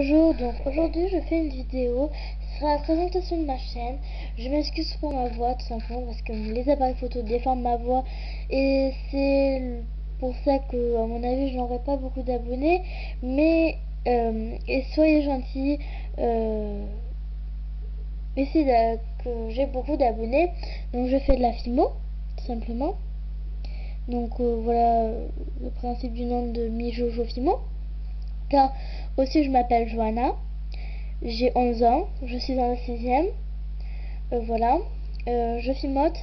Bonjour, donc aujourd'hui je fais une vidéo sur la présentation de ma chaîne. Je m'excuse pour ma voix tout simplement parce que les appareils photo déforment ma voix et c'est pour ça que à mon avis je n'aurai pas beaucoup d'abonnés. Mais euh, soyez gentils, euh, essayez que j'ai beaucoup d'abonnés. Donc je fais de la FIMO tout simplement. Donc euh, voilà le principe du nom de Mi Jojo Fimo aussi je m'appelle Joanna, j'ai 11 ans, je suis dans la 6ème, euh, voilà, euh, je filmote,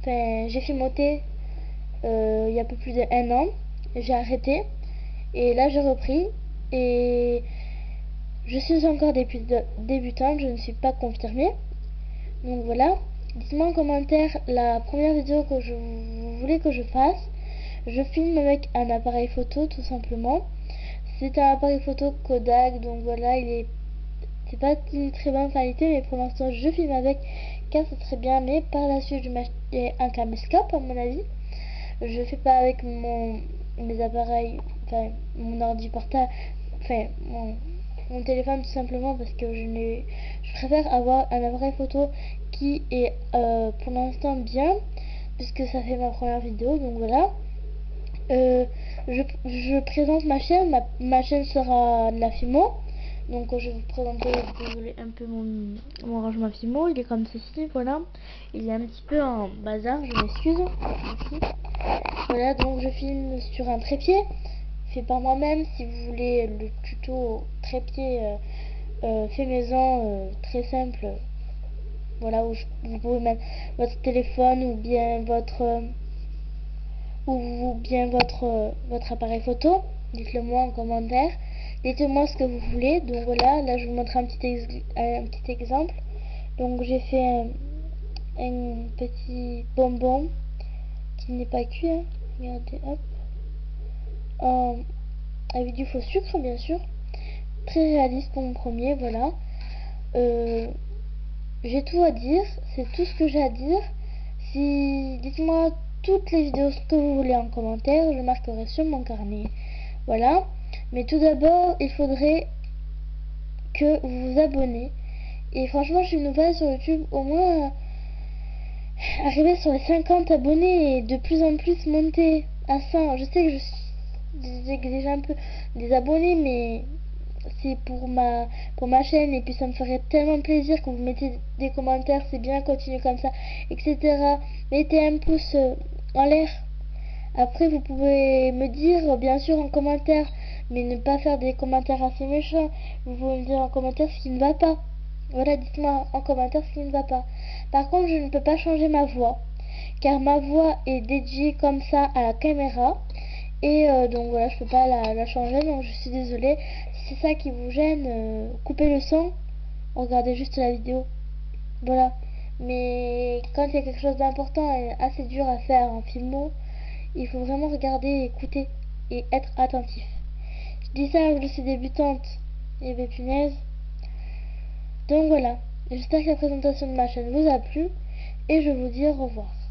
enfin j'ai filmoté euh, il y a un peu plus d'un an, j'ai arrêté, et là j'ai repris, et je suis encore débutante, je ne suis pas confirmée, donc voilà, dites-moi en commentaire la première vidéo que je voulez que je fasse, je filme avec un appareil photo tout simplement, c'est un appareil photo Kodak, donc voilà, il est c'est pas une très bonne qualité, mais pour l'instant je filme avec car c'est très bien, mais par la suite je vais un caméscope à mon avis. Je fais pas avec mon mes appareils, enfin mon ordi portable, enfin mon, téléphone tout simplement parce que je préfère avoir un appareil photo qui est euh, pour l'instant bien puisque ça fait ma première vidéo donc voilà euh, je, présente ma chaîne. Ma, chaîne sera la Fimo. Donc je vais vous présenter un peu mon, rangement Fimo. Il est comme ceci, voilà. Il est un petit peu en bazar, je m'excuse. Voilà, donc je filme sur un trépied fait par moi-même. Si vous voulez le tuto trépied euh, euh, fait maison, très simple, voilà, où vous pouvez mettre votre téléphone ou bien votre ou bien votre, votre appareil photo. Dites-le moi en commentaire. Dites-moi ce que vous voulez. Donc voilà, là je vous montre un petit, un petit exemple. Donc j'ai fait un, petit bonbon qui n'est pas cuit. Hein. Regardez, hop. Euh, avec du faux sucre bien sûr. Très réaliste pour mon premier, voilà. Euh, j'ai tout à dire, c'est tout ce que j'ai à dire. Si dites-moi toutes les vidéos que vous voulez en commentaire, je marquerai sur mon carnet. Voilà. Mais tout d'abord, il faudrait que vous vous abonnez. Et franchement, je suis nouvelle sur YouTube. Au moins, euh, arriver sur les 50 abonnés et de plus en plus monter à 100. Je sais que je suis déjà un peu des abonnés, mais c'est pour ma pour ma chaîne et puis ça me ferait tellement plaisir que vous mettez des commentaires c'est bien continuer comme ça etc mettez un pouce euh, en l'air. Après vous pouvez me dire bien sûr en commentaire mais ne pas faire des commentaires assez méchants. Vous pouvez me dire en commentaire ce qui ne va pas. Voilà dites-moi en commentaire ce qui ne va pas. Par contre je ne peux pas changer ma voix car ma voix est dédiée comme ça à la caméra. Et euh, donc voilà je peux pas la, changer donc je suis désolée c'est ça qui vous gêne euh, coupez le son regardez juste la vidéo. Voilà. Mais quand il y a quelque chose d'important et assez dur à faire en filmo il faut vraiment regarder, écouter et être attentif. Je dis ça je suis débutante et bien punaise. Donc voilà. J'espère que la présentation de ma chaîne vous a plu et je vous dis au revoir